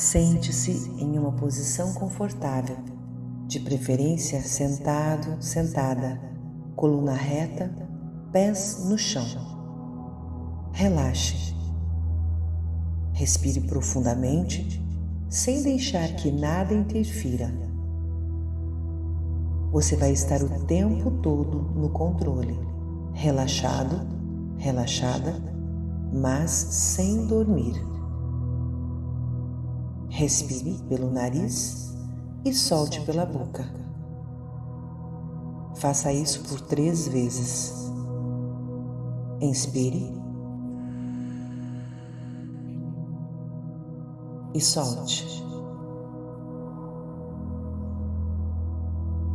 Sente-se em uma posição confortável, de preferência sentado, sentada, coluna reta, pés no chão. Relaxe. Respire profundamente, sem deixar que nada interfira. Você vai estar o tempo todo no controle, relaxado, relaxada, mas sem dormir. Respire pelo nariz e solte pela boca. Faça isso por três vezes. Inspire e solte.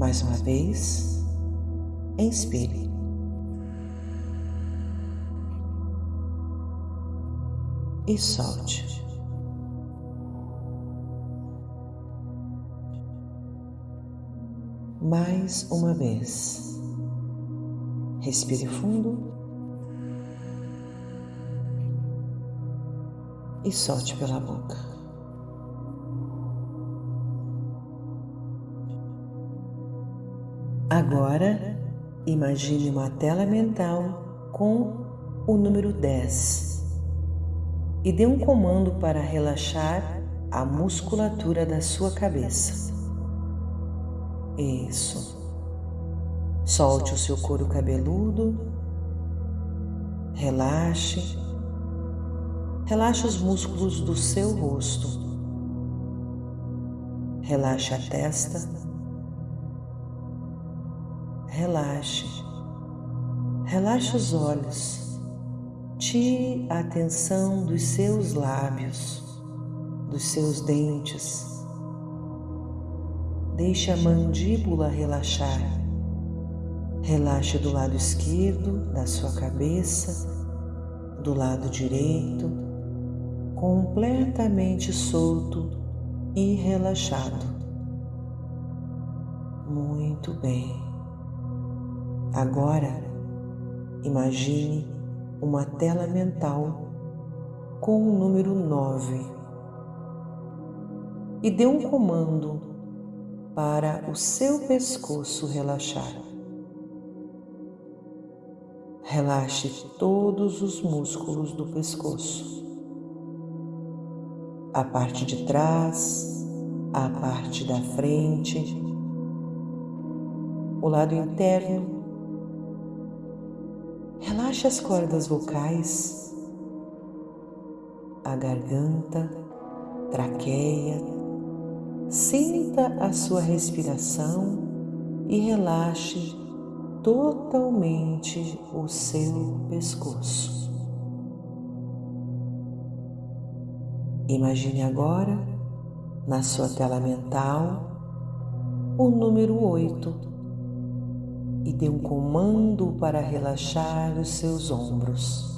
Mais uma vez, inspire. E solte. Mais uma vez. Respire fundo e solte pela boca. Agora, imagine uma tela mental com o número 10 e dê um comando para relaxar a musculatura da sua cabeça. Isso. Solte o seu couro cabeludo. Relaxe. Relaxe os músculos do seu rosto. Relaxe a testa relaxe. Relaxe os olhos. Tire a atenção dos seus lábios, dos seus dentes. Deixe a mandíbula relaxar. Relaxe do lado esquerdo da sua cabeça, do lado direito, completamente solto e relaxado. Muito bem. Agora, imagine uma tela mental com o número 9 e dê um comando para o seu pescoço relaxar. Relaxe todos os músculos do pescoço, a parte de trás, a parte da frente, o lado interno Relaxe as cordas vocais, a garganta, traqueia. Sinta a sua respiração e relaxe totalmente o seu pescoço. Imagine agora, na sua tela mental, o número 8 e dê um comando para relaxar os seus ombros.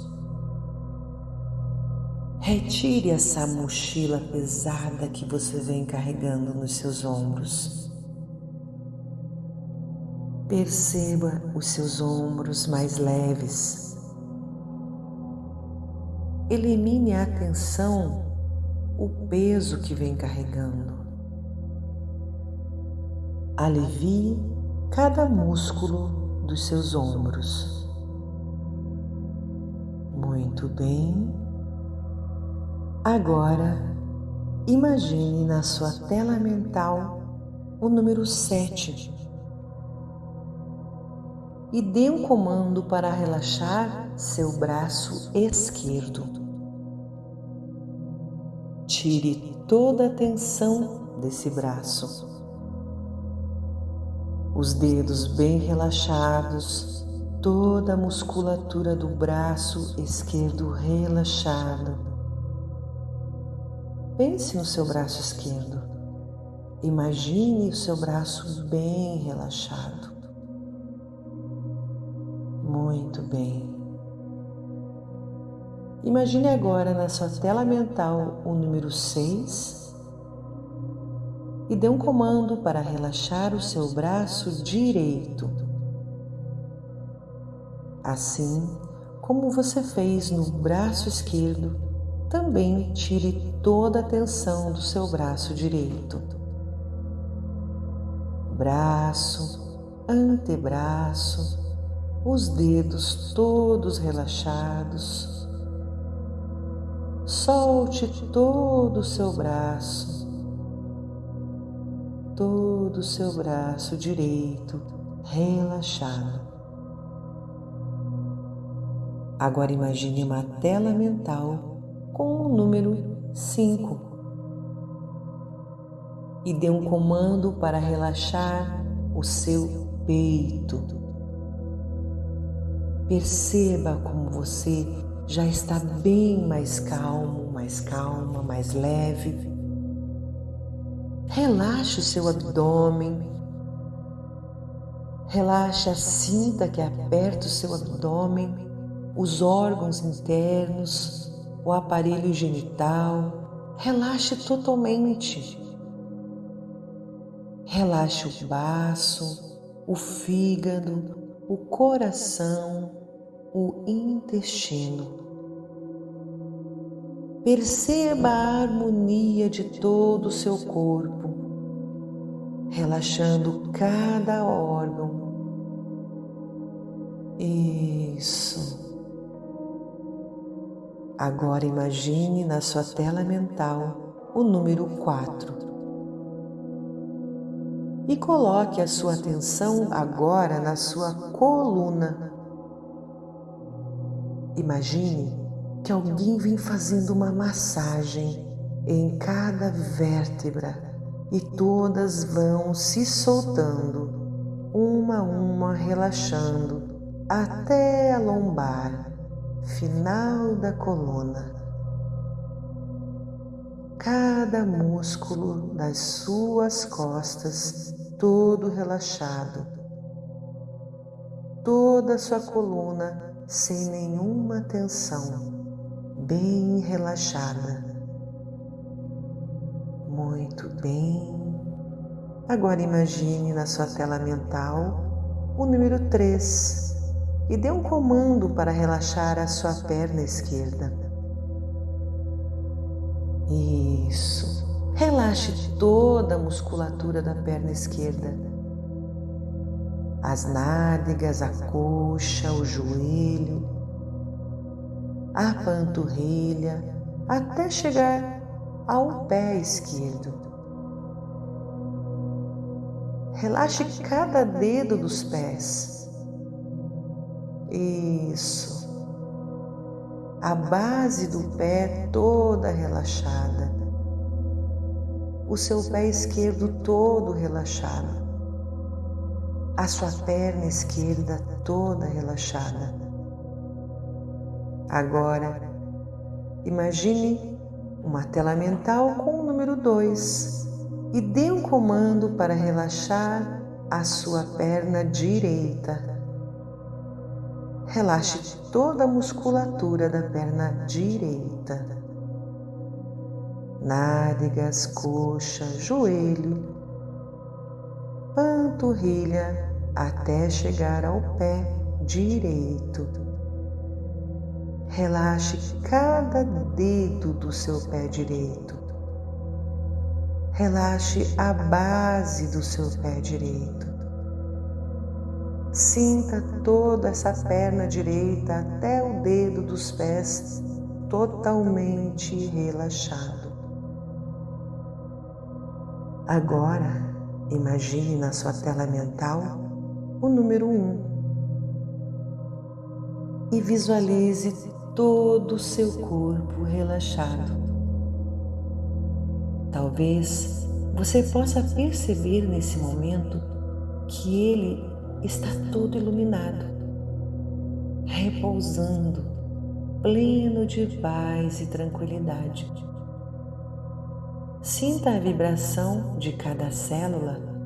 Retire essa mochila pesada que você vem carregando nos seus ombros. Perceba os seus ombros mais leves. Elimine a tensão, o peso que vem carregando. Alivie cada músculo dos seus ombros. Muito bem. Agora, imagine na sua tela mental o número 7 e dê um comando para relaxar seu braço esquerdo. Tire toda a tensão desse braço os dedos bem relaxados, toda a musculatura do braço esquerdo relaxada. Pense no seu braço esquerdo. Imagine o seu braço bem relaxado. Muito bem. Imagine agora na sua tela mental o número 6 e dê um comando para relaxar o seu braço direito. Assim como você fez no braço esquerdo, também tire toda a tensão do seu braço direito. Braço, antebraço, os dedos todos relaxados. Solte todo o seu braço, todo o seu braço direito relaxado. Agora imagine uma tela mental com o número 5 e dê um comando para relaxar o seu peito. Perceba como você já está bem mais calmo, mais calma, mais leve. Relaxe o seu abdômen. Relaxe a cinta que aperta o seu abdômen os órgãos internos, o aparelho genital. Relaxe totalmente. Relaxe o baço, o fígado, o coração, o intestino. Perceba a harmonia de todo o seu corpo, relaxando cada órgão. Isso. Agora imagine na sua tela mental o número 4. E coloque a sua atenção agora na sua coluna. Imagine que alguém vem fazendo uma massagem em cada vértebra e todas vão se soltando, uma a uma relaxando até a lombar final da coluna. Cada músculo das suas costas todo relaxado. Toda a sua coluna sem nenhuma tensão, bem relaxada. Muito bem. Agora imagine na sua tela mental o número 3 e dê um comando para relaxar a sua perna esquerda. Isso. Relaxe toda a musculatura da perna esquerda. As nádegas, a coxa, o joelho, a panturrilha, até chegar ao pé esquerdo. Relaxe cada dedo dos pés isso. A base do pé toda relaxada. O seu pé esquerdo todo relaxado. A sua perna esquerda toda relaxada. Agora, imagine uma tela mental com o número 2 e dê um comando para relaxar a sua perna direita relaxe toda a musculatura da perna direita, nádegas, coxa, joelho, panturrilha até chegar ao pé direito. Relaxe cada dedo do seu pé direito. Relaxe a base do seu pé direito. Sinta toda essa perna direita até o dedo dos pés totalmente relaxado. Agora, imagine na sua tela mental o número 1 um, e visualize todo o seu corpo relaxado. Talvez você possa perceber nesse momento que ele está todo iluminado, repousando, pleno de paz e tranquilidade. Sinta a vibração de cada célula